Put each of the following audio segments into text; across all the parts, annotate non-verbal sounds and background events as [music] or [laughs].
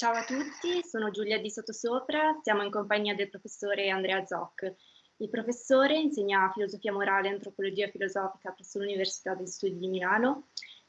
Ciao a tutti, sono Giulia di Sottosopra, siamo in compagnia del professore Andrea Zoc. Il professore insegna filosofia morale e antropologia filosofica presso l'Università degli Studi di Milano.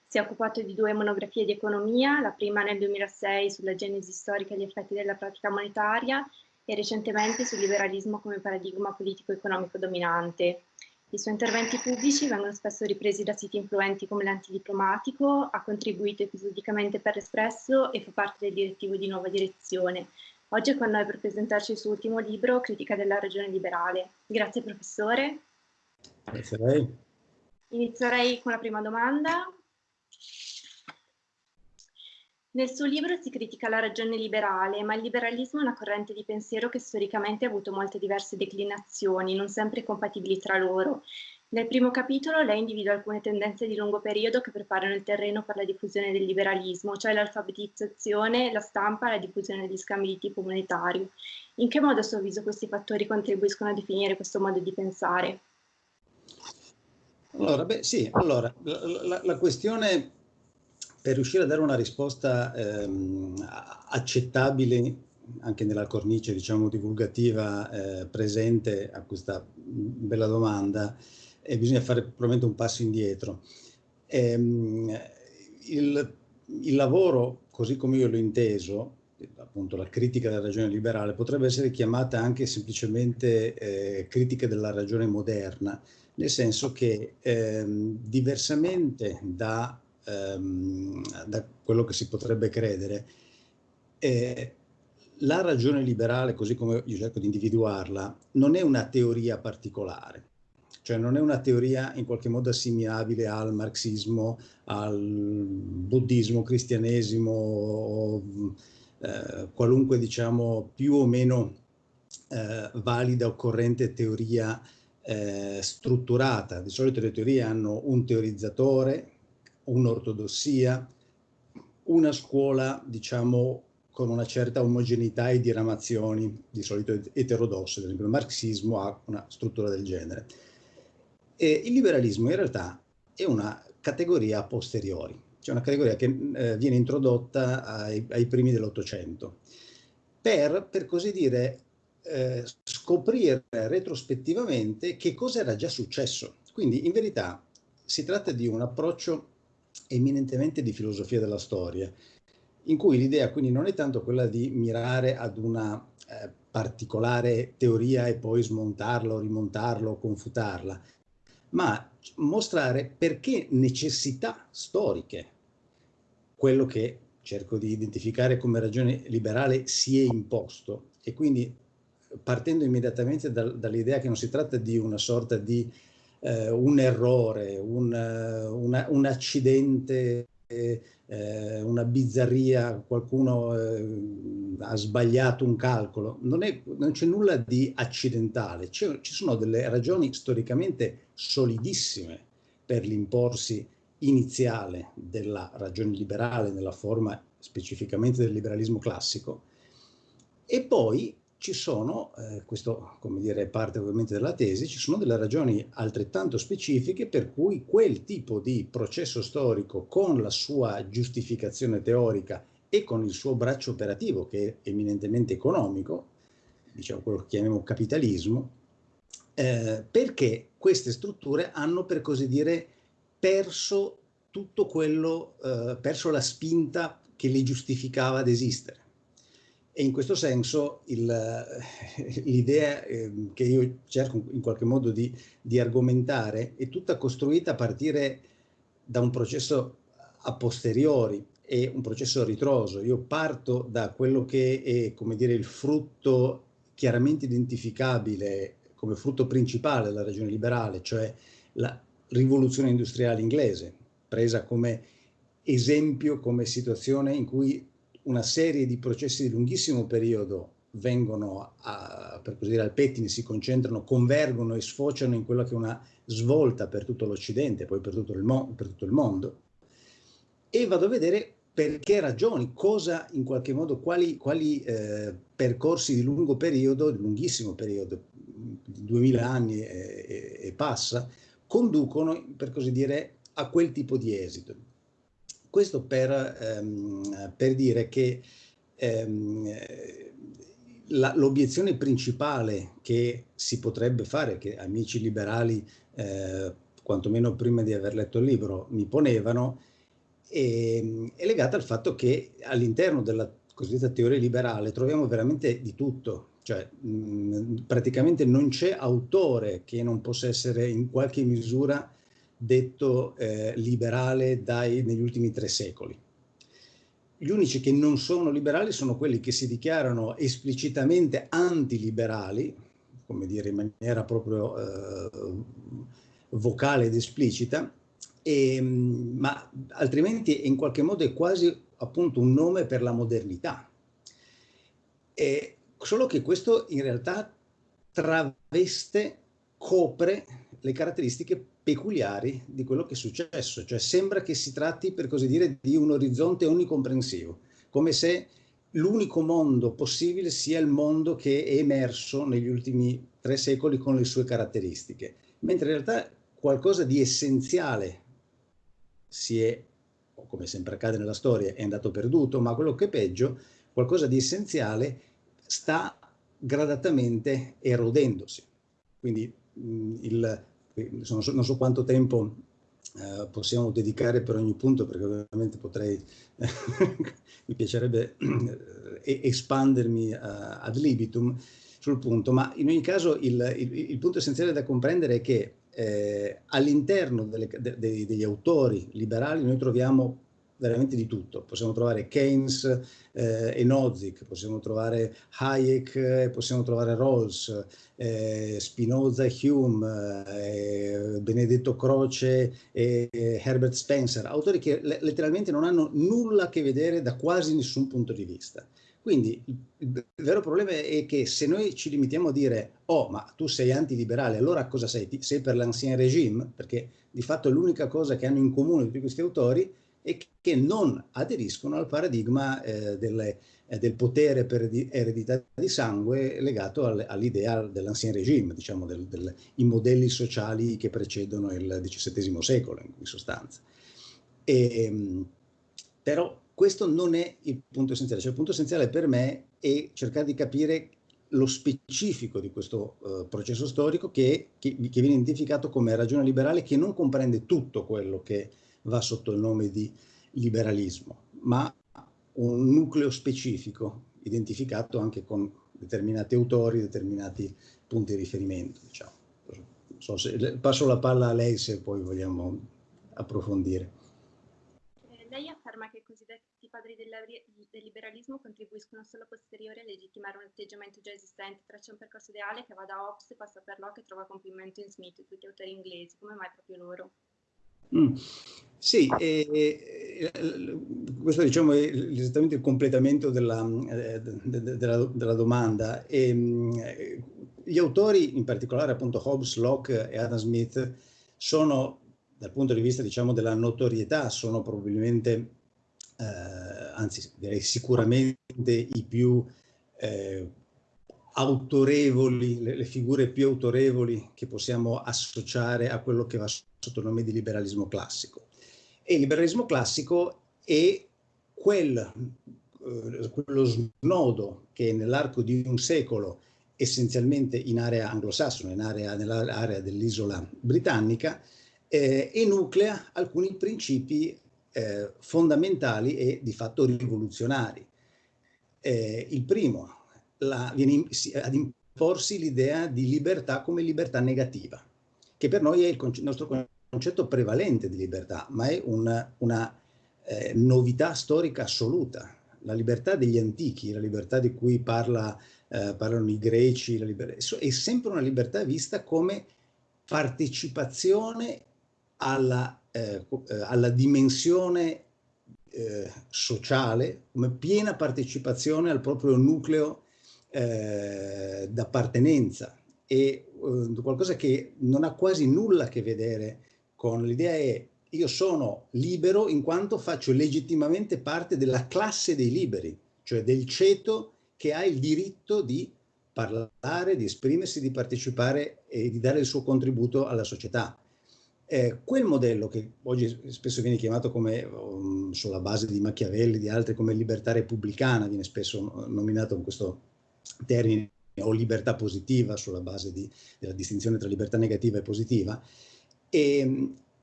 Si è occupato di due monografie di economia, la prima nel 2006 sulla genesi storica e gli effetti della pratica monetaria e recentemente sul liberalismo come paradigma politico-economico dominante. I suoi interventi pubblici vengono spesso ripresi da siti influenti come l'Antidiplomatico, ha contribuito episodicamente per l'Espresso e fa parte del direttivo di Nuova Direzione. Oggi è con noi per presentarci il suo ultimo libro, Critica della ragione liberale. Grazie professore. Grazie a lei. Inizierei con la prima domanda. Nel suo libro si critica la ragione liberale, ma il liberalismo è una corrente di pensiero che storicamente ha avuto molte diverse declinazioni, non sempre compatibili tra loro. Nel primo capitolo lei individua alcune tendenze di lungo periodo che preparano il terreno per la diffusione del liberalismo, cioè l'alfabetizzazione, la stampa e la diffusione degli scambi di tipo monetario. In che modo a suo avviso questi fattori contribuiscono a definire questo modo di pensare? Allora, beh, sì, allora, la, la, la questione per riuscire a dare una risposta ehm, accettabile anche nella cornice diciamo, divulgativa eh, presente a questa bella domanda, eh, bisogna fare probabilmente un passo indietro. Ehm, il, il, lavoro, così come io l'ho inteso, appunto la critica della ragione liberale, potrebbe essere chiamata anche semplicemente eh, critica della ragione moderna, nel senso che ehm, diversamente da ehm, da quello che si potrebbe credere, eh, la ragione liberale, così come io cerco di individuarla, non è una teoria particolare, cioè non è una teoria in qualche modo assimilabile al marxismo, al buddismo, cristianesimo o eh, qualunque diciamo più o meno eh, valida o corrente teoria eh, strutturata. Di solito le teorie hanno un teorizzatore un'ortodossia, una scuola, diciamo, con una certa omogeneità e diramazioni, di solito eterodosse, ad esempio il marxismo ha una struttura del genere. E il liberalismo in realtà è una categoria a posteriori, cioè una categoria che eh, viene introdotta ai, ai primi dell'Ottocento, per, per così dire, eh, scoprire retrospettivamente che cosa era già successo. Quindi in verità si tratta di un approccio eminentemente di filosofia della storia, in cui l'idea quindi non è tanto quella di mirare ad una eh, particolare teoria e poi smontarla o rimontarla o confutarla, ma mostrare perché necessità storiche, quello che cerco di identificare come ragione liberale si è imposto e quindi partendo immediatamente dal, dall'idea che non si tratta di una sorta di eh, un errore, un, eh, una, un accidente, eh, una bizzarria, qualcuno eh, ha sbagliato un calcolo, non, non c'è nulla di accidentale, ci sono delle ragioni storicamente solidissime per l'imporsi iniziale della ragione liberale nella forma specificamente del liberalismo classico. E poi ci sono, eh, questo come dire parte ovviamente della tesi, ci sono delle ragioni altrettanto specifiche per cui quel tipo di processo storico con la sua giustificazione teorica e con il suo braccio operativo che è eminentemente economico, diciamo quello che chiamiamo capitalismo, eh, perché queste strutture hanno per così dire perso tutto quello, eh, perso la spinta che li giustificava ad esistere. E in questo senso l'idea eh, che io cerco in qualche modo di, di, argomentare è tutta costruita a partire da un processo a posteriori e un processo ritroso. Io parto da quello che è, come dire, il frutto chiaramente identificabile come frutto principale della ragione liberale, cioè la rivoluzione industriale inglese, presa come esempio, come situazione in cui una serie di processi di lunghissimo periodo vengono a, per così dire al pettine, si concentrano, convergono e sfociano in quella che è una svolta per tutto l'Occidente, poi per tutto, per tutto il, mondo. E vado a vedere per che ragioni, cosa in qualche modo, quali, quali eh, percorsi di lungo periodo, di lunghissimo periodo, di 2000 anni e, e, e passa, conducono, per così dire, a quel tipo di esito. Questo per, ehm, per dire che ehm, l'obiezione principale che si potrebbe fare, che amici liberali, eh, quantomeno prima di aver letto il libro, mi ponevano, è, ehm, è legata al fatto che all'interno della cosiddetta teoria liberale troviamo veramente di tutto, cioè mh, praticamente non c'è autore che non possa essere in qualche misura detto eh, liberale dai, negli ultimi tre secoli. Gli unici che non sono liberali sono quelli che si dichiarano esplicitamente antiliberali, come dire in maniera proprio eh, vocale ed esplicita, e, ma altrimenti in qualche modo è quasi appunto un nome per la modernità. E solo che questo in realtà traveste, copre le caratteristiche peculiari di quello che è successo, cioè sembra che si tratti per così dire di un orizzonte onnicomprensivo, come se l'unico mondo possibile sia il mondo che è emerso negli ultimi tre secoli con le sue caratteristiche, mentre in realtà qualcosa di essenziale si è, come sempre accade nella storia, è andato perduto, ma quello che è peggio, qualcosa di essenziale sta gradatamente erodendosi. Quindi mh, il, non so, non so quanto tempo eh, possiamo dedicare per ogni punto, perché ovviamente potrei, [laughs] mi piacerebbe eh, espandermi uh, ad libitum sul punto, ma in ogni caso il, il, il punto essenziale da comprendere è che eh, all'interno de, degli autori liberali noi troviamo veramente di tutto. Possiamo trovare Keynes eh, e Nozick, possiamo trovare Hayek, eh, possiamo trovare Rawls, eh, Spinoza e Hume, eh, Benedetto Croce e Herbert Spencer, autori che letteralmente non hanno nulla a che vedere da quasi nessun punto di vista. Quindi il, vero problema è che se noi ci limitiamo a dire oh ma tu sei antiliberale, allora cosa sei? Sei per l'ancien regime? Perché di fatto l'unica cosa che hanno in comune tutti questi autori e che non aderiscono al paradigma eh, delle, eh, del potere per eredità di sangue legato al, all'idea dell'ancien regime, diciamo, del, del, i modelli sociali che precedono il XVII secolo, in sostanza. E, ehm, però questo non è il punto essenziale, cioè il punto essenziale per me è cercare di capire lo specifico di questo uh, processo storico che, che, che, viene identificato come ragione liberale che non comprende tutto quello che va sotto il nome di liberalismo, ma un nucleo specifico identificato anche con determinati autori, determinati punti di riferimento. Diciamo. So se, passo la palla a lei se poi vogliamo approfondire. Eh, lei afferma che i cosiddetti padri del, del liberalismo contribuiscono solo a posteriori a legittimare un atteggiamento già esistente, traccia un percorso ideale che va da Hobbes passa per Locke e trova compimento in Smith tutti autori inglesi, come mai proprio loro? Mm. Sì, eh, questo diciamo, è esattamente il completamento della, eh, della, della domanda. E, ehm, gli autori, in particolare appunto Hobbes, Locke e Adam Smith, sono dal punto di vista diciamo, della notorietà, sono probabilmente, eh, anzi direi sicuramente i più eh, autorevoli, le, le, figure più autorevoli che possiamo associare a quello che va sotto il nome di liberalismo classico. E il liberalismo classico è quel, eh, quello snodo che nell'arco di un secolo, essenzialmente in area anglosassone, nell'area dell'isola britannica, eh, enuclea alcuni principi eh, fondamentali e di fatto rivoluzionari. Eh, il primo, la, viene ad imporsi l'idea di libertà come libertà negativa, che per noi è il conce nostro concetto prevalente di libertà, ma è una, una eh, novità storica assoluta. La libertà degli antichi, la libertà di cui parla, eh, parlano i greci, è sempre una libertà vista come partecipazione alla, eh, eh alla dimensione eh, sociale, come piena partecipazione al proprio nucleo eh, d'appartenenza eh, qualcosa che non ha quasi nulla a che vedere con l'idea è io sono libero in quanto faccio legittimamente parte della classe dei liberi, cioè del ceto che ha il diritto di parlare, di esprimersi, di partecipare e di dare il suo contributo alla società. Eh, quel modello che oggi spesso viene chiamato come, um, sulla base di Machiavelli, di altri, come libertà repubblicana, viene spesso nominato con questo termine, o libertà positiva sulla base di, della distinzione tra libertà negativa e positiva, è,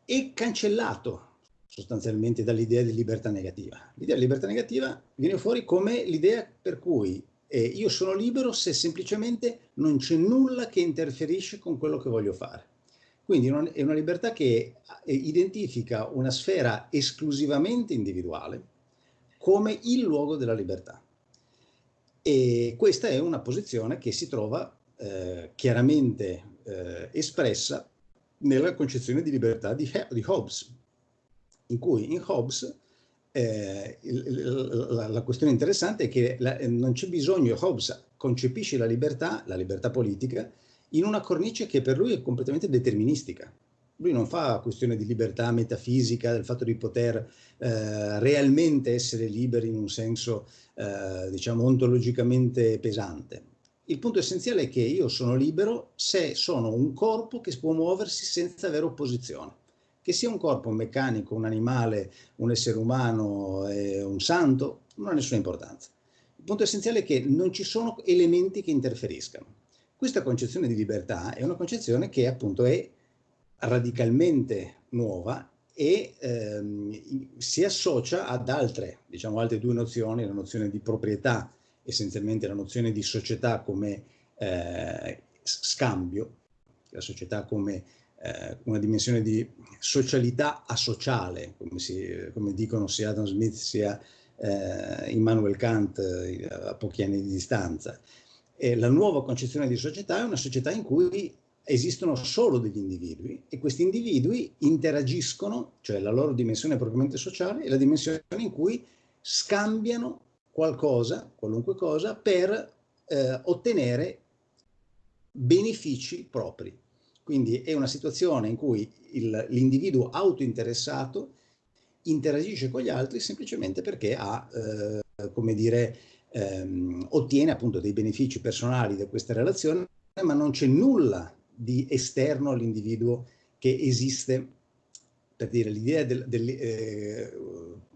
è cancellato sostanzialmente dall'idea di libertà negativa. L'idea di libertà negativa viene fuori come l'idea per cui eh, io sono libero se semplicemente non c'è nulla che interferisce con quello che voglio fare. Quindi è una libertà che eh, identifica una sfera esclusivamente individuale come il luogo della libertà. E questa è una posizione che si trova eh, chiaramente eh, espressa nella concezione di libertà di, di Hobbes, in cui in Hobbes eh, la, la, questione interessante è che la, non c'è bisogno, Hobbes concepisce la libertà, la libertà politica, in una cornice che per lui è completamente deterministica. Lui non fa questione di libertà metafisica, del fatto di poter eh, realmente essere liberi in un senso, eh, diciamo, ontologicamente pesante. Il punto essenziale è che io sono libero se sono un corpo che può muoversi senza avere opposizione. Che sia un corpo meccanico, un animale, un essere umano, eh, un santo, non ha nessuna importanza. Il punto essenziale è che non ci sono elementi che interferiscano. Questa concezione di libertà è una concezione che appunto è radicalmente nuova e ehm, si associa ad altre, diciamo, altre due nozioni, la nozione di proprietà, essenzialmente la nozione di società come eh, scambio, la società come eh, una dimensione di socialità asociale, come, si, come dicono sia Adam Smith sia eh, Immanuel Kant eh, a pochi anni di distanza. E la nuova concezione di società è una società in cui esistono solo degli individui e questi individui interagiscono, cioè la loro dimensione propriamente sociale è la dimensione in cui scambiano qualcosa, qualunque cosa, per eh, ottenere benefici propri. Quindi è una situazione in cui l'individuo autointeressato interagisce con gli altri semplicemente perché ha, eh, come dire, ehm, ottiene appunto dei benefici personali da questa relazione, ma non c'è nulla di esterno all'individuo che esiste, per dire l'idea del, del eh,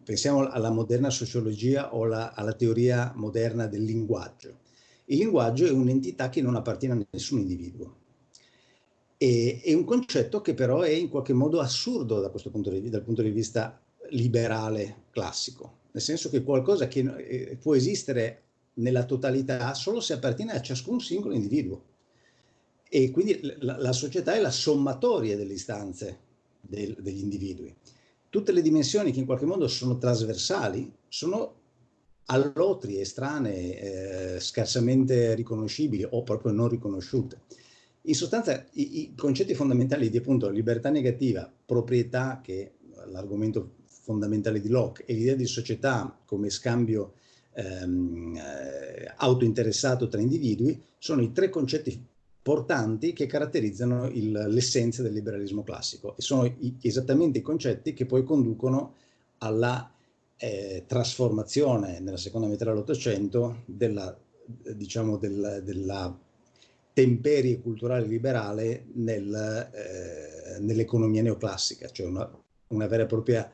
pensiamo alla moderna sociologia o la, alla teoria moderna del linguaggio. Il linguaggio è un'entità che non appartiene a nessun individuo. E, è un concetto che però è in qualche modo assurdo da punto di dal punto di vista liberale classico nel senso che qualcosa che eh, può esistere nella totalità solo se appartiene a ciascun singolo individuo. E quindi la, la società è la sommatoria delle istanze del, degli individui. Tutte le dimensioni che in qualche modo sono trasversali sono all'otri, estranee, eh, scarsamente riconoscibili o proprio non riconosciute. In sostanza i, i concetti fondamentali di appunto libertà negativa, proprietà, che è l'argomento fondamentale di Locke e l'idea di società come scambio ehm, eh, autointeressato tra individui sono i tre concetti portanti che caratterizzano l'essenza del liberalismo classico e sono i, esattamente i concetti che poi conducono alla eh, trasformazione nella seconda metà dell'Ottocento della, diciamo, del, della temperie culturale liberale nel, eh, nell'economia neoclassica, cioè una, una vera e propria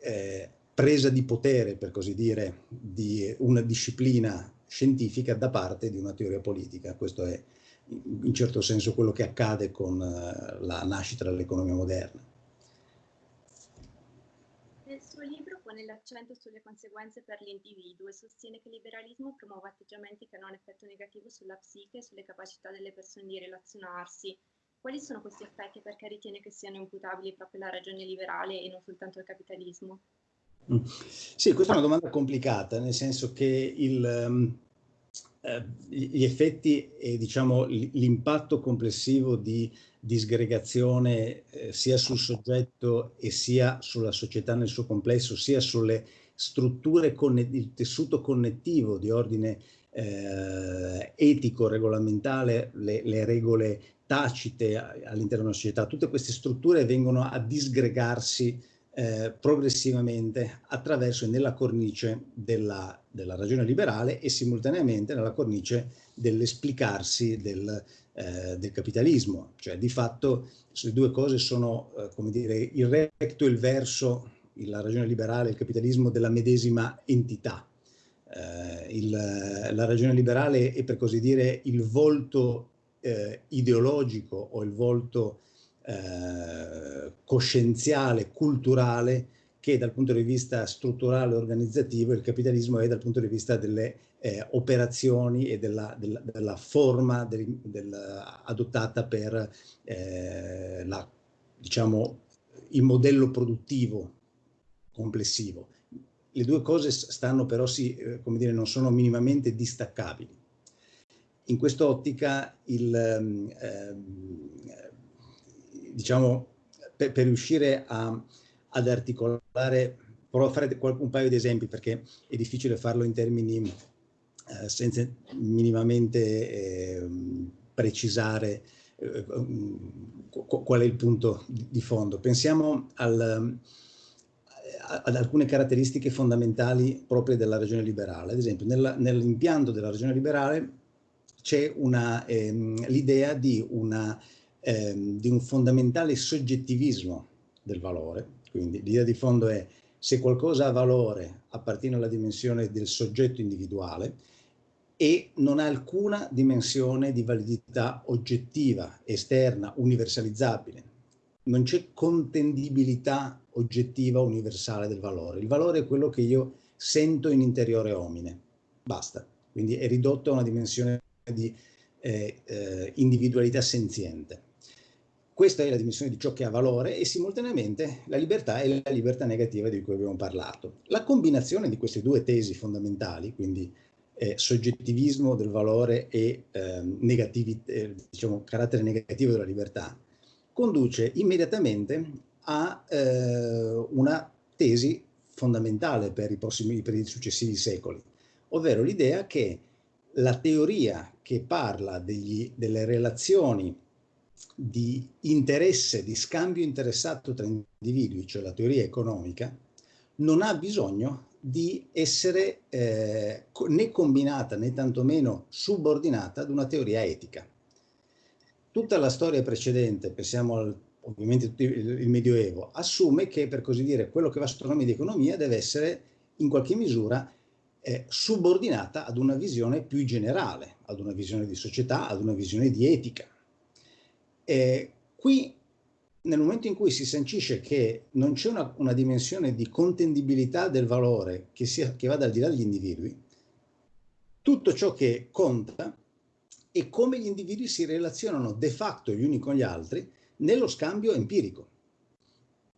eh, presa di potere, per così dire, di una disciplina scientifica da parte di una teoria politica. Questo è in certo senso quello che accade con uh, la nascita dell'economia moderna. Nel suo libro pone l'accento sulle conseguenze per l'individuo e sostiene che il liberalismo promuove atteggiamenti che hanno un effetto negativo sulla psiche e sulle capacità delle persone di relazionarsi, quali sono questi effetti perché ritiene che siano imputabili proprio alla ragione liberale e non soltanto al capitalismo? Mm. Sì, questa è una domanda complicata, nel senso che il, um, eh, gli effetti e diciamo, l'impatto complessivo di disgregazione eh, sia sul soggetto e sia sulla società nel suo complesso, sia sulle strutture, il tessuto connettivo di ordine eh, etico, regolamentare, le, le regole tacite all'interno della società, tutte queste strutture vengono a disgregarsi eh, progressivamente attraverso e nella cornice della, della, ragione liberale e simultaneamente nella cornice dell'esplicarsi del, eh, del capitalismo, cioè di fatto le due cose sono, eh, come dire, il recto e il verso, la ragione liberale e il capitalismo della medesima entità. Eh, il, la ragione liberale è per così dire il volto eh, ideologico o il volto eh, coscienziale, culturale che dal punto di vista strutturale e organizzativo il capitalismo è dal punto di vista delle eh, operazioni e della, della, della forma del, del, adottata per eh, la, diciamo, il modello produttivo complessivo. Le due cose stanno però, sì, eh, come dire, non sono minimamente distaccabili. In quest'ottica, ehm, diciamo, per, per riuscire a ad articolare, provo a fare un paio di esempi perché è difficile farlo in termini eh, senza minimamente eh, precisare eh, qual è il punto di fondo. Pensiamo al, ad alcune caratteristiche fondamentali proprie della ragione liberale. Ad esempio, nell'impianto della ragione liberale c'è ehm, l'idea di, ehm, di un fondamentale soggettivismo del valore, quindi l'idea di fondo è se qualcosa ha valore appartiene alla dimensione del soggetto individuale e non ha alcuna dimensione di validità oggettiva, esterna, universalizzabile. Non c'è contendibilità oggettiva universale del valore. Il valore è quello che io sento in interiore omine. Basta. Quindi è ridotto a una dimensione di eh, eh, individualità senziente. Questa è la dimensione di ciò che ha valore e simultaneamente la libertà è la libertà negativa di cui abbiamo parlato. La combinazione di queste due tesi fondamentali, quindi eh, soggettivismo del valore e ehm, eh, diciamo, carattere negativo della libertà, conduce immediatamente a eh, una tesi fondamentale per i, prossimi, per i successivi secoli, ovvero l'idea che la teoria che parla degli, delle relazioni di interesse, di scambio interessato tra individui, cioè la teoria economica, non ha bisogno di essere eh, né combinata né tantomeno subordinata ad una teoria etica. Tutta la storia precedente, pensiamo al, ovviamente il Medioevo, assume che per così dire quello che va sotto nome di economia deve essere in qualche misura eh, subordinata ad una visione più generale, ad una visione di società, ad una visione di etica. Eh, qui, nel momento in cui si sancisce che non c'è una, una, dimensione di contendibilità del valore che, sia, che vada al di là degli individui, tutto ciò che conta è come gli individui si relazionano de facto gli uni con gli altri nello scambio empirico.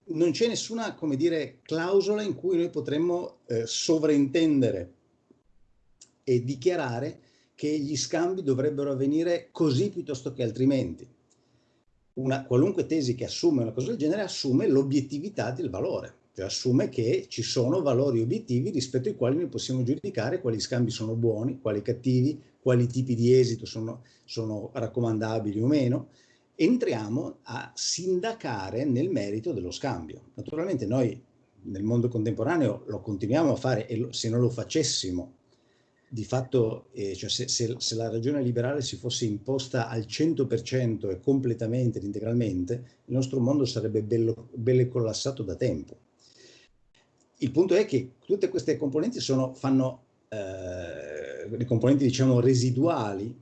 Non c'è nessuna, come dire, clausola in cui noi potremmo eh, sovraintendere e dichiarare che gli scambi dovrebbero avvenire così piuttosto che altrimenti una qualunque tesi che assume una cosa del genere assume l'obiettività del valore, cioè assume che ci sono valori obiettivi rispetto ai quali noi possiamo giudicare quali scambi sono buoni, quali cattivi, quali tipi di esito sono, sono raccomandabili o meno. Entriamo a sindacare nel merito dello scambio. Naturalmente noi nel mondo contemporaneo lo continuiamo a fare e lo, se non lo facessimo di fatto, eh, cioè se, se, se, la ragione liberale si fosse imposta al 100% e completamente integralmente, il nostro mondo sarebbe bello, bello collassato da tempo. Il punto è che tutte queste componenti sono, fanno, eh, le componenti diciamo residuali,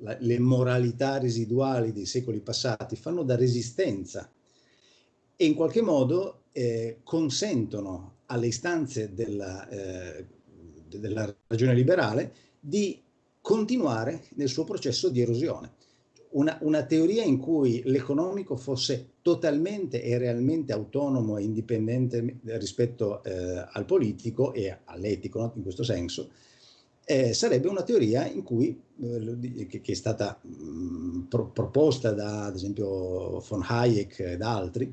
la, le moralità residuali dei secoli passati, fanno da resistenza e in qualche modo eh, consentono alle istanze della, eh, della ragione liberale di continuare nel suo processo di erosione. Una, una teoria in cui l'economico fosse totalmente e realmente autonomo e indipendente rispetto eh, al politico e all'etico no? in questo senso, eh, sarebbe una teoria cui, eh, che, che, è stata mh, pro, proposta da ad esempio von Hayek e da altri,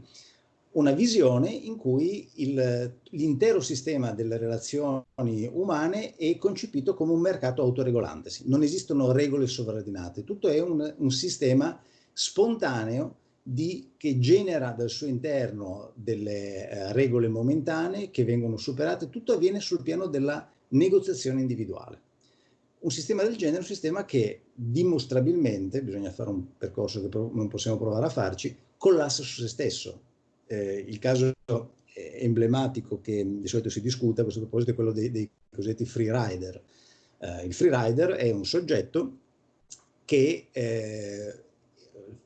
una visione in cui l'intero sistema delle relazioni umane è concepito come un mercato autoregolantesi. Non esistono regole sovraordinate, tutto è un, un sistema spontaneo di, che genera dal suo interno delle eh, regole momentanee che vengono superate, tutto avviene sul piano della negoziazione individuale. un sistema del genere è un sistema che dimostrabilmente, bisogna fare un percorso che non possiamo provare a farci, collassa su se stesso. Eh, il caso emblematico che di solito si discute a questo proposito è quello dei, dei cosiddetti free rider. Eh, il free rider è un soggetto che eh,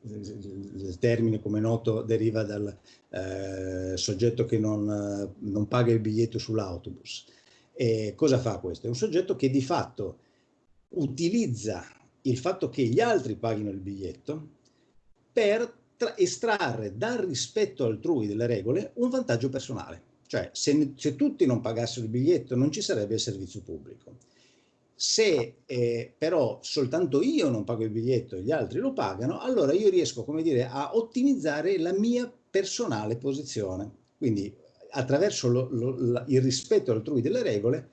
il termine come noto deriva dal eh, soggetto che non, non, paga il biglietto sull'autobus. E cosa fa questo? È un soggetto che di fatto utilizza il fatto che gli altri paghino il biglietto per estrarre dal rispetto altrui delle regole un vantaggio personale. Cioè, se, se tutti non pagassero il biglietto non ci sarebbe il servizio pubblico. Se eh, però soltanto io non pago il biglietto e gli altri lo pagano, allora io riesco, come dire, a ottimizzare la mia personale posizione. Quindi attraverso lo, lo, il rispetto altrui delle regole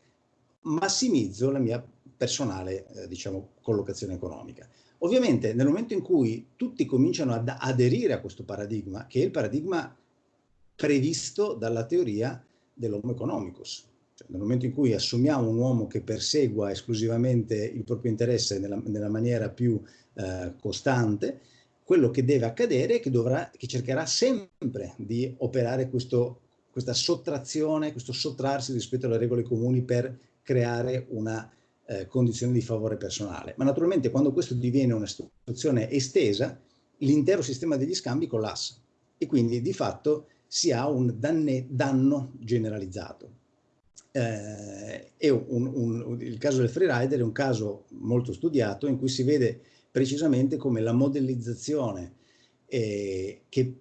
massimizzo la mia personale, eh, diciamo, collocazione economica. Ovviamente nel momento in cui tutti cominciano ad aderire a questo paradigma, che è il paradigma previsto dalla teoria dell'homo economicus, cioè, nel momento in cui assumiamo un uomo che persegua esclusivamente il proprio interesse nella, nella maniera più eh, costante, quello che deve accadere è che, dovrà, che cercherà sempre di operare questo, questa sottrazione, questo sottrarsi rispetto alle regole comuni per creare una eh, condizione di favore personale. Ma naturalmente quando questo diviene una situazione estesa, l'intero sistema degli scambi collassa e quindi di fatto si ha un danne, danno generalizzato eh, un, un, il caso del freerider è un caso molto studiato in cui si vede precisamente come la modellizzazione eh, che,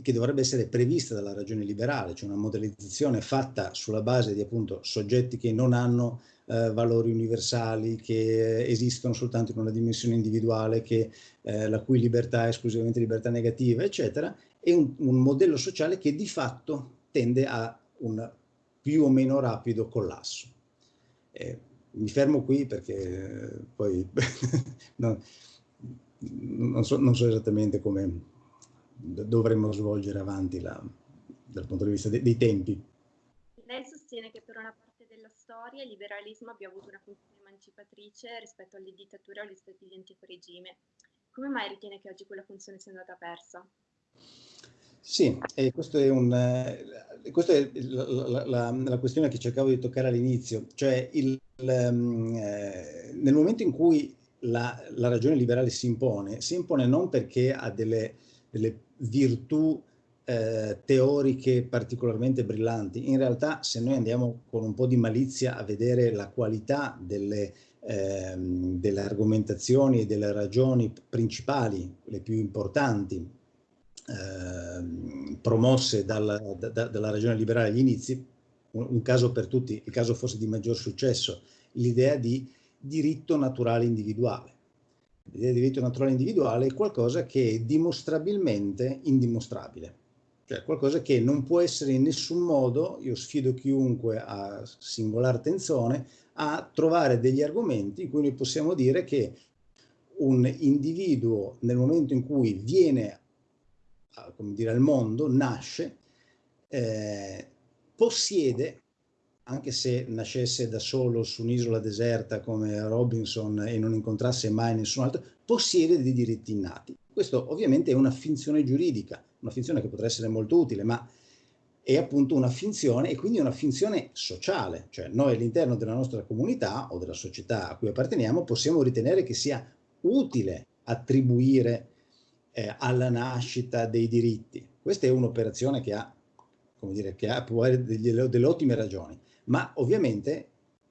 che, dovrebbe essere prevista dalla ragione liberale, cioè una modellizzazione fatta sulla base di appunto soggetti che non hanno eh, valori universali, che esistono soltanto in una dimensione individuale, che, eh, la cui libertà è esclusivamente libertà negativa, eccetera, è un, un modello sociale che di fatto tende a un più o meno rapido collasso. Eh, mi fermo qui perché poi [laughs] no, non, so, non, so, esattamente come dovremmo svolgere avanti la, dal punto di vista de, dei tempi. Lei sostiene che per una storia il liberalismo abbia avuto una funzione emancipatrice rispetto alle dittature o agli stati di antico regime. Come mai ritiene che oggi quella funzione sia andata persa? Sì, e questo è un, eh, questa è la, la, la, questione che cercavo di toccare all'inizio, cioè il, um, eh, nel momento in cui la, la, ragione liberale si impone, si impone non perché ha delle, delle virtù eh, teoriche particolarmente brillanti, in realtà se noi andiamo con un po' di malizia a vedere la qualità delle, ehm, delle argomentazioni e delle ragioni principali, le più importanti, Ehm, promosse dalla, da, dalla ragione liberale agli inizi, un, un, caso per tutti, il caso forse di maggior successo, l'idea di diritto naturale individuale. L'idea di diritto naturale individuale è qualcosa che è dimostrabilmente indimostrabile, cioè qualcosa che non può essere in nessun modo, io sfido chiunque a singolare attenzione, a trovare degli argomenti in cui noi possiamo dire che un individuo nel momento in cui viene come dire, al mondo, nasce, eh, possiede, anche se nascesse da solo su un'isola deserta come Robinson e non incontrasse mai nessun altro, possiede dei diritti innati. Questo ovviamente è una finzione giuridica, una finzione che potrà essere molto utile, ma è appunto una finzione e quindi una finzione sociale, cioè noi all'interno della nostra comunità o della società a cui apparteniamo possiamo ritenere che sia utile attribuire eh, alla nascita dei diritti. Questa è un'operazione che ha, come dire, che ha, può avere delle, ottime ragioni, ma ovviamente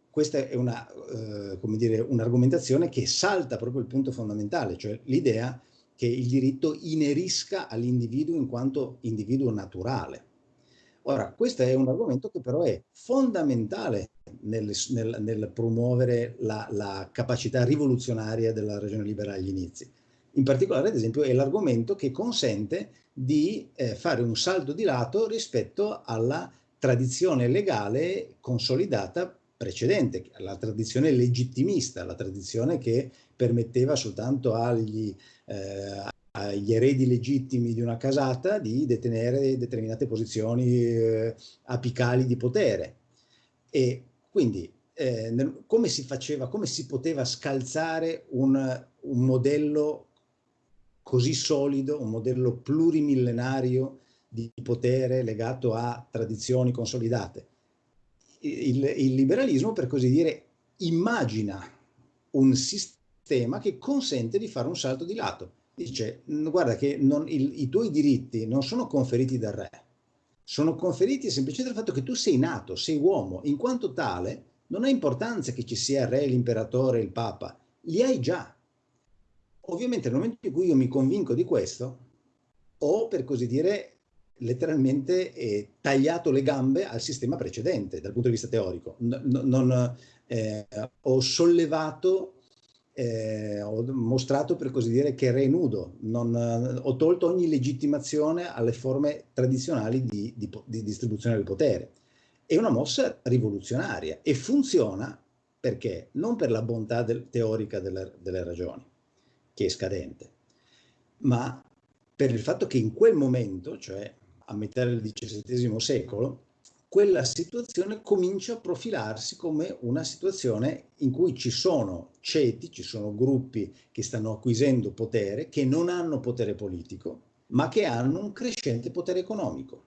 questa è una, eh, come dire, un'argomentazione che salta proprio il punto fondamentale, cioè l'idea che il diritto inerisca all'individuo in quanto individuo naturale. Ora, questo è un argomento che però è fondamentale nel, nel, nel promuovere la, la, capacità rivoluzionaria della ragione liberale agli inizi. In particolare, ad esempio, è l'argomento che consente di eh, fare un salto di lato rispetto alla tradizione legale consolidata precedente, la tradizione legittimista, la tradizione che permetteva soltanto agli, eh, agli eredi legittimi di una casata di detenere determinate posizioni eh, apicali di potere. E quindi eh, nel, come si faceva, come si poteva scalzare un, un modello così solido, un modello plurimillenario di potere legato a tradizioni consolidate. Il, il, liberalismo, per così dire, immagina un sistema che consente di fare un salto di lato. Dice, guarda che non, il, i tuoi diritti non sono conferiti dal re, sono conferiti semplicemente dal fatto che tu sei nato, sei uomo, in quanto tale non ha importanza che ci sia il re, l'imperatore, il papa, li hai già. Ovviamente nel momento in cui io mi convinco di questo, ho per così dire letteralmente eh, tagliato le gambe al sistema precedente dal punto di vista teorico. N non, eh, ho sollevato, eh, ho mostrato per così dire che re nudo, non, ho tolto ogni legittimazione alle forme tradizionali di, di, di distribuzione del potere. È una mossa rivoluzionaria e funziona perché? Non per la bontà del, teorica delle, delle ragioni, che è scadente, ma per il fatto che in quel momento, cioè a metà del XVII secolo, quella situazione comincia a profilarsi come una situazione in cui ci sono ceti, ci sono gruppi che stanno acquisendo potere, che non hanno potere politico, ma che hanno un crescente potere economico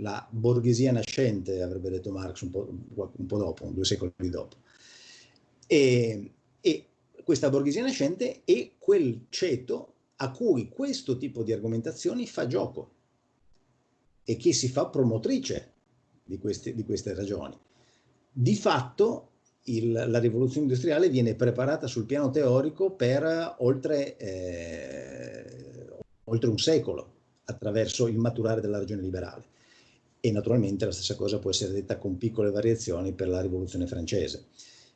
la borghesia nascente, avrebbe detto Marx un po', un po dopo, due secoli dopo. E, e, questa borghesia nascente è quel ceto a cui questo tipo di argomentazioni fa gioco e che si fa promotrice di queste, di queste ragioni. Di fatto il, la rivoluzione industriale viene preparata sul piano teorico per oltre, eh, oltre un secolo attraverso il maturare della ragione liberale e naturalmente la stessa cosa può essere detta con piccole variazioni per la rivoluzione francese.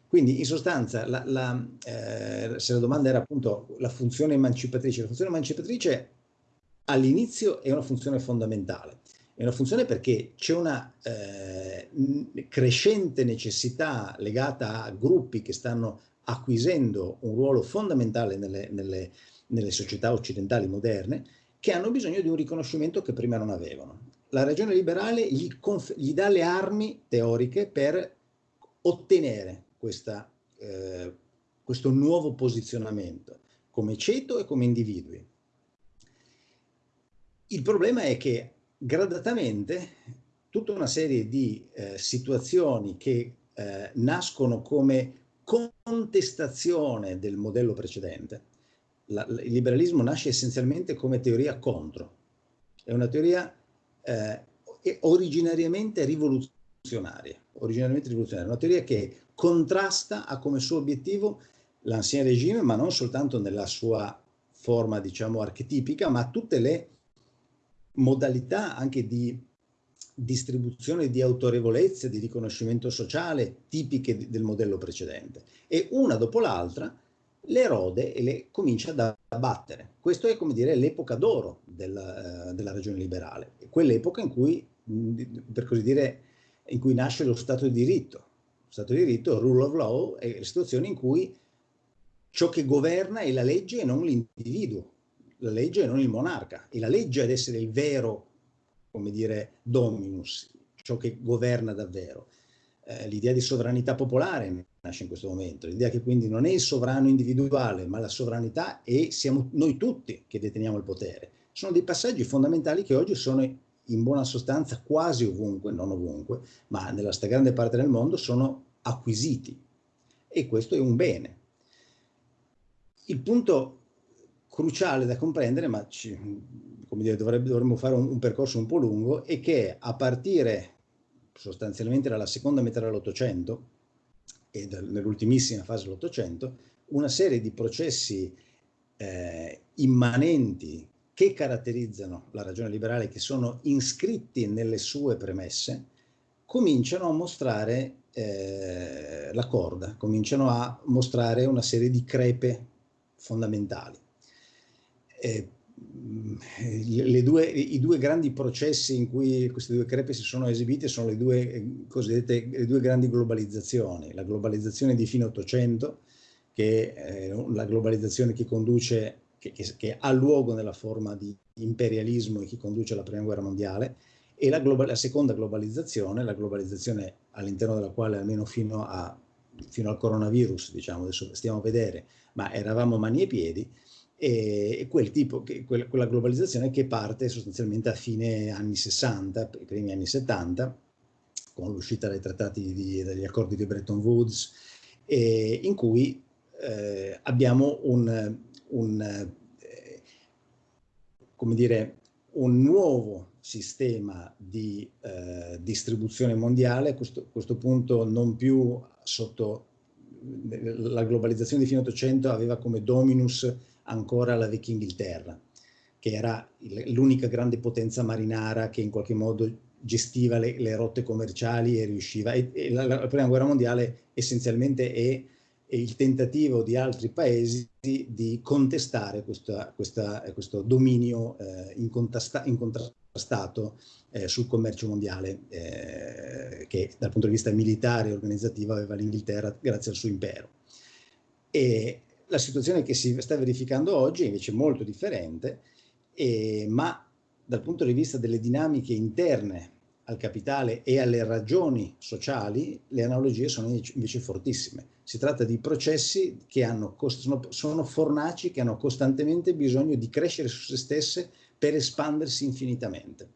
Quindi in sostanza, la, la, eh, se la domanda era appunto la funzione emancipatrice, la funzione emancipatrice all'inizio è una funzione fondamentale. È una funzione perché c'è una eh, crescente necessità legata a gruppi che stanno acquisendo un ruolo fondamentale nelle, nelle, nelle società occidentali moderne che hanno bisogno di un riconoscimento che prima non avevano la ragione liberale gli, gli dà le armi teoriche per ottenere questa, eh, questo nuovo posizionamento come ceto e come individui. Il problema è che gradatamente tutta una serie di eh, situazioni che eh, nascono come contestazione del modello precedente. La, il liberalismo nasce essenzialmente come teoria contro. È una teoria eh, originariamente rivoluzionaria, originariamente rivoluzionaria, una teoria che contrasta a come suo obiettivo l'ancien regime, ma non soltanto nella sua forma, diciamo, archetipica, ma tutte le modalità anche di distribuzione di autorevolezza, di riconoscimento sociale tipiche del modello precedente. E una dopo l'altra le erode e le comincia ad abbattere. Questo è come dire l'epoca d'oro della, uh, della ragione liberale, quell'epoca in cui, per così dire, in cui nasce lo Stato di diritto. Lo Stato di diritto, rule of law, è la situazione in cui ciò che governa è la legge e non l'individuo, la legge e non il monarca, e la legge ad essere il vero, come dire, dominus, ciò che governa davvero. Eh, l'idea di sovranità popolare nasce in questo momento, l'idea che quindi non è il sovrano individuale, ma la sovranità e siamo noi tutti che deteniamo il potere. Sono dei passaggi fondamentali che oggi sono in buona sostanza quasi ovunque, non ovunque, ma nella stragrande parte del mondo sono acquisiti e questo è un bene. Il punto cruciale da comprendere, ma ci, come dire, dovrebbe, dovremmo fare un, un percorso un po' lungo, è che a partire sostanzialmente dalla seconda metà dell'Ottocento e nell'ultimissima fase dell'Ottocento, una serie di processi eh, immanenti che caratterizzano la ragione liberale, che sono iscritti nelle sue premesse, cominciano a mostrare eh, la corda, cominciano a mostrare una serie di crepe fondamentali. Eh, due, I due grandi processi in cui queste due crepe si sono esibite sono le due eh, cosiddette le due grandi globalizzazioni, la globalizzazione di fine Ottocento, che è la globalizzazione che conduce, che, che, che, ha luogo nella forma di imperialismo e che conduce alla prima guerra mondiale, e la, la seconda globalizzazione, la globalizzazione all'interno della quale almeno fino a fino al coronavirus, diciamo, adesso stiamo a vedere, ma eravamo mani e piedi, e quel tipo, quella globalizzazione che parte sostanzialmente a fine anni 60, primi anni 70, con l'uscita dai trattati di, dagli accordi di Bretton Woods, in cui eh, abbiamo un, un eh, dire, un nuovo sistema di eh, distribuzione mondiale, a questo, questo, punto non più sotto la globalizzazione di fine 800 aveva come dominus ancora la vecchia Inghilterra, che era l'unica grande potenza marinara che in qualche modo gestiva le, le rotte commerciali e riusciva. E, e la, la, prima guerra mondiale essenzialmente è, è, il tentativo di altri paesi di contestare questa, questa, questo dominio eh, incontrastato eh, sul commercio mondiale eh, che dal punto di vista militare e organizzativo aveva l'Inghilterra grazie al suo impero. E la situazione che si sta verificando oggi è invece molto differente, eh, ma dal punto di vista delle dinamiche interne al capitale e alle ragioni sociali, le analogie sono invece fortissime. Si tratta di processi che hanno, sono, fornaci che hanno costantemente bisogno di crescere su se stesse per espandersi infinitamente.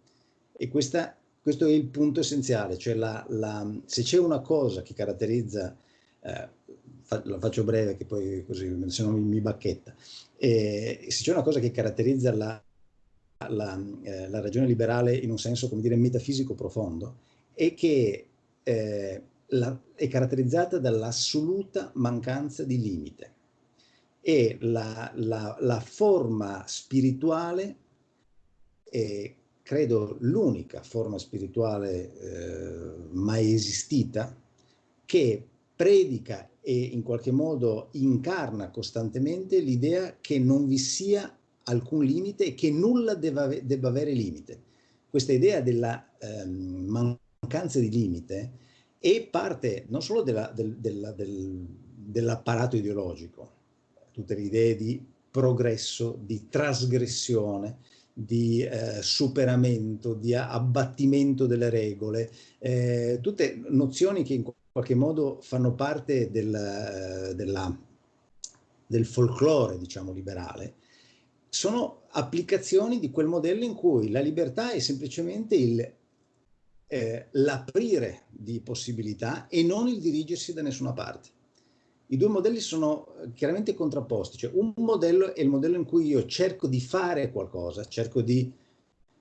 E questa, questo è il punto essenziale, cioè la, la, se c'è una cosa che caratterizza, eh, fa, la faccio breve che poi così se no mi, mi bacchetta, eh, se c'è una cosa che caratterizza la, la, eh, la, ragione liberale in un senso, come dire, metafisico profondo, è che eh, la, è caratterizzata dall'assoluta mancanza di limite. E la, la, la forma spirituale è, credo, l'unica forma spirituale eh, mai esistita che predica e in qualche modo incarna costantemente l'idea che non vi sia alcun limite e che nulla debba, debba avere limite. Questa idea della ehm, mancanza di limite è parte non solo della, del, della, del, dell'apparato ideologico, tutte le idee di progresso, di trasgressione, di eh, superamento, di abbattimento delle regole, eh, tutte nozioni che in qualche modo fanno parte del, della, del folklore, diciamo, liberale, sono applicazioni di quel modello in cui la libertà è semplicemente eh, l'aprire di possibilità e non il dirigersi da nessuna parte. I due modelli sono eh, chiaramente contrapposti, cioè un modello è il modello in cui io cerco di fare qualcosa, cerco di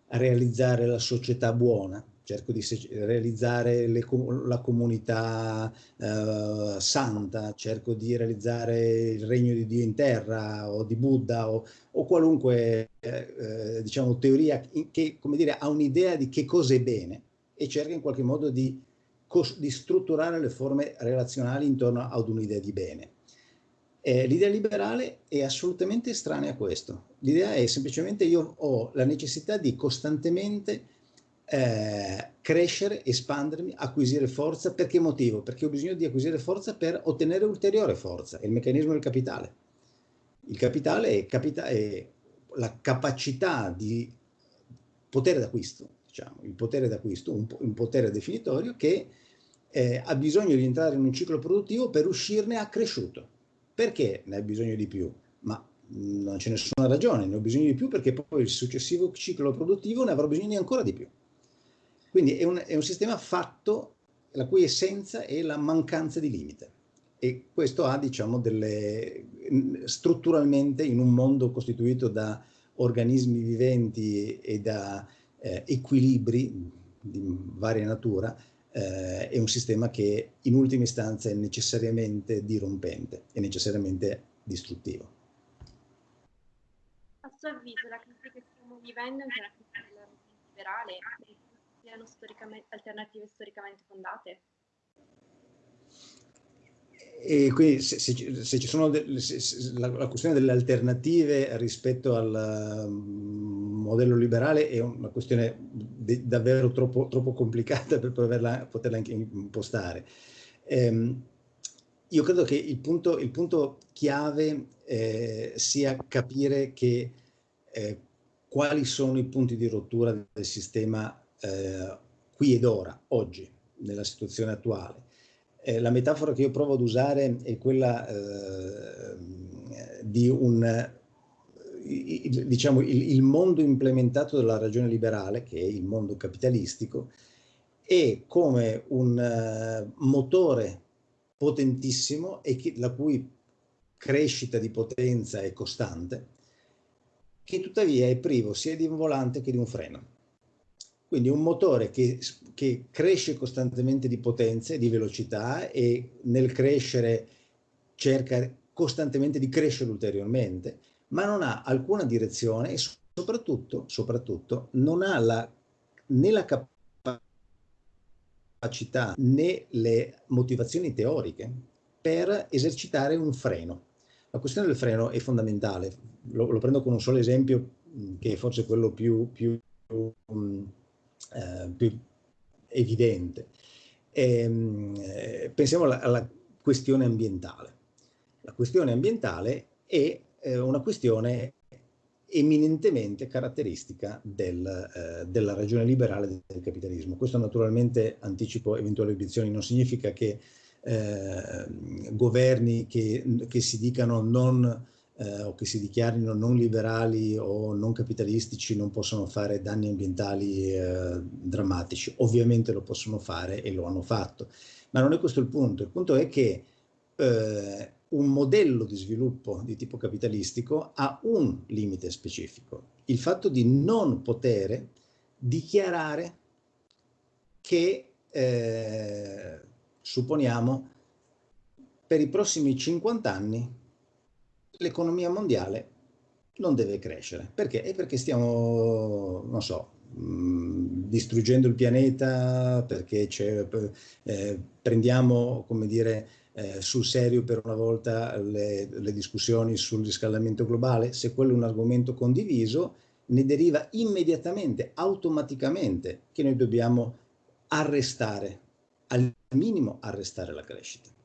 realizzare la società buona, cerco di realizzare le, la comunità eh, santa, cerco di realizzare il regno di Dio in terra o di Buddha o, o qualunque eh, eh diciamo, teoria che dire, ha un'idea di che cosa è bene e cerca in qualche modo di, di strutturare le forme relazionali intorno ad un'idea di bene. Eh, l'idea liberale è assolutamente estranea a questo. L'idea è semplicemente io ho la necessità di costantemente eh, crescere, espandermi, acquisire forza. Per che motivo? Perché ho bisogno di acquisire forza per ottenere ulteriore forza, è il meccanismo del capitale. Il capitale è, capita è la capacità di potere d'acquisto, diciamo, il potere d'acquisto, un, un, potere definitorio che eh, ha bisogno di entrare in un ciclo produttivo per uscirne accresciuto. Perché ne ha bisogno di più? Ma non c'è nessuna ragione, ne ho bisogno di più perché poi il successivo ciclo produttivo ne avrò bisogno di ancora di più. Quindi è un, è un sistema fatto, la cui essenza è la mancanza di limite. E questo ha, diciamo, delle, strutturalmente in un mondo costituito da organismi viventi e da eh, equilibri di varia natura, eh, è un sistema che in ultima istanza è necessariamente dirompente, è necessariamente distruttivo. A suo avviso la crisi che stiamo vivendo è una crisi liberale siano storicamente, alternative storicamente fondate? E quindi se, se, se ci sono de, se, la, la, questione delle alternative rispetto al um, modello liberale è una questione de, davvero troppo, troppo, complicata per poterla, poterla impostare. Ehm, io credo che il punto, il punto chiave eh, sia capire che eh, quali sono i punti di rottura del sistema eh, qui ed ora, oggi, nella situazione attuale. Eh, la metafora che io provo ad usare è quella eh, di un, diciamo, il, il, mondo implementato dalla ragione liberale, che è il mondo capitalistico, è come un uh, motore potentissimo e che, la cui crescita di potenza è costante, che tuttavia è privo sia di un volante che di un freno. Quindi un motore che, che cresce costantemente di potenza e di velocità e nel crescere cerca costantemente di crescere ulteriormente, ma non ha alcuna direzione e soprattutto, soprattutto non ha la, né la capacità né le motivazioni teoriche per esercitare un freno. La questione del freno è fondamentale, lo, lo prendo con un solo esempio che è forse quello più, più um, eh, più evidente. E, ehm, eh, pensiamo alla, alla, questione ambientale. La questione ambientale è eh, una questione eminentemente caratteristica del, eh, della ragione liberale del capitalismo. Questo naturalmente, anticipo eventuali obiezioni, non significa che eh, governi che, che, si dicano non eh, o che si dichiarino non liberali o non capitalistici non possono fare danni ambientali eh, drammatici. Ovviamente lo possono fare e lo hanno fatto, ma non è questo il punto. Il punto è che eh, un modello di sviluppo di tipo capitalistico ha un limite specifico, il fatto di non poter dichiarare che, eh, supponiamo, per i prossimi 50 anni l'economia mondiale non deve crescere. Perché? È perché stiamo, non so, mh, distruggendo il pianeta, perché eh, prendiamo, come dire, eh, sul serio per una volta le, le discussioni sul riscaldamento globale. Se quello è un argomento condiviso, ne deriva immediatamente, automaticamente, che noi dobbiamo arrestare, al minimo arrestare la crescita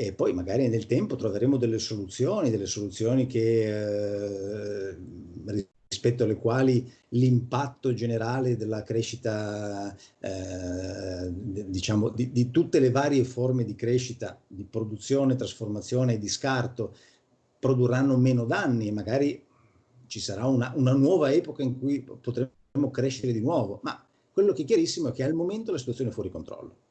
e poi magari nel tempo troveremo delle soluzioni, delle soluzioni che, eh, rispetto alle quali l'impatto generale della crescita, eh, diciamo, di, di, tutte le varie forme di crescita, di produzione, trasformazione e di scarto, produrranno meno danni e magari ci sarà una, una nuova epoca in cui potremo crescere di nuovo, ma quello che è chiarissimo è che al momento la situazione è fuori controllo.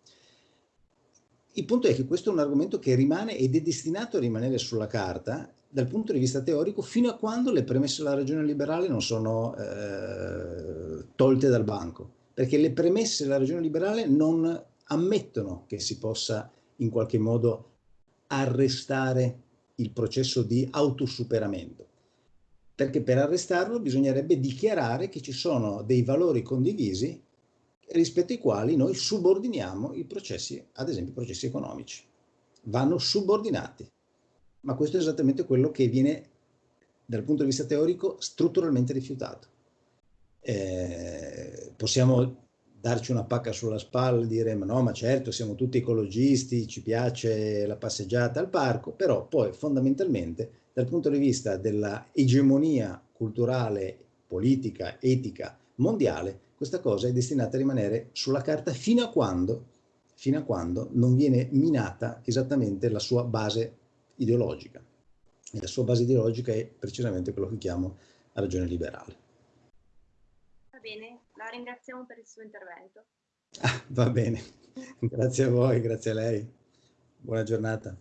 Il punto è che questo è un argomento che rimane ed è destinato a rimanere sulla carta dal punto di vista teorico fino a quando le premesse della ragione liberale non sono eh, tolte dal banco. Perché le premesse della ragione liberale non ammettono che si possa in qualche modo arrestare il processo di autosuperamento. Perché per arrestarlo bisognerebbe dichiarare che ci sono dei valori condivisi rispetto ai quali noi subordiniamo i processi, ad esempio i processi economici. Vanno subordinati. Ma questo è esattamente quello che viene, dal punto di vista teorico, strutturalmente rifiutato. Eh, possiamo darci una pacca sulla spalla e dire ma no, ma certo, siamo tutti ecologisti, ci piace la passeggiata al parco, però poi fondamentalmente dal punto di vista della egemonia culturale, politica, etica mondiale, questa cosa è destinata a rimanere sulla carta fino a quando, fino a quando non viene minata esattamente la sua base ideologica. E la sua base ideologica è precisamente quello che chiamo la ragione liberale. Va bene, la ringraziamo per il suo intervento. Ah, va bene, [laughs] grazie a voi, grazie a lei. Buona giornata.